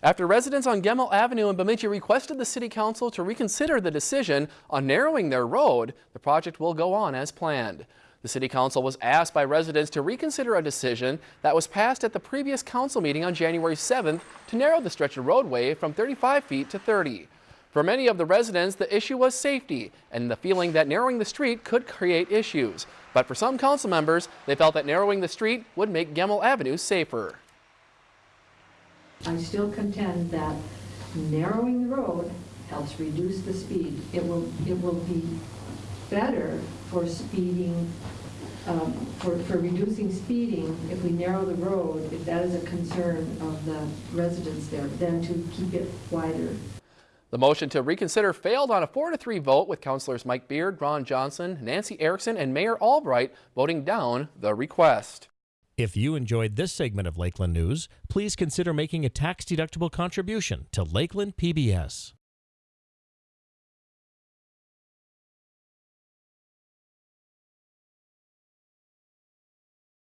After residents on Gemmell Avenue in Bemidji requested the City Council to reconsider the decision on narrowing their road, the project will go on as planned. The City Council was asked by residents to reconsider a decision that was passed at the previous council meeting on January 7th to narrow the stretch of roadway from 35 feet to 30. For many of the residents, the issue was safety and the feeling that narrowing the street could create issues. But for some council members, they felt that narrowing the street would make Gemmell Avenue safer. I still contend that narrowing the road helps reduce the speed. It will, it will be better for speeding, um, for, for reducing speeding if we narrow the road, if that is a concern of the residents there, than to keep it wider. The motion to reconsider failed on a 4 to 3 vote with councilors Mike Beard, Ron Johnson, Nancy Erickson, and Mayor Albrecht voting down the request. If you enjoyed this segment of Lakeland News, please consider making a tax-deductible contribution to Lakeland PBS.